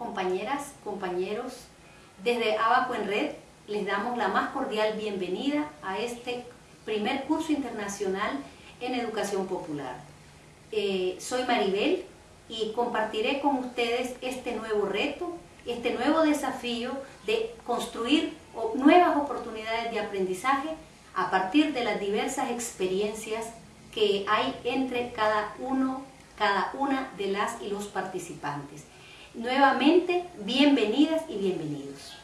compañeras, compañeros, desde Abaco en Red les damos la más cordial bienvenida a este primer curso internacional en educación popular. Eh, soy Maribel y compartiré con ustedes este nuevo reto, este nuevo desafío de construir nuevas oportunidades de aprendizaje a partir de las diversas experiencias que hay entre cada uno, cada una de las y los participantes. Nuevamente, bienvenidas y bienvenidos.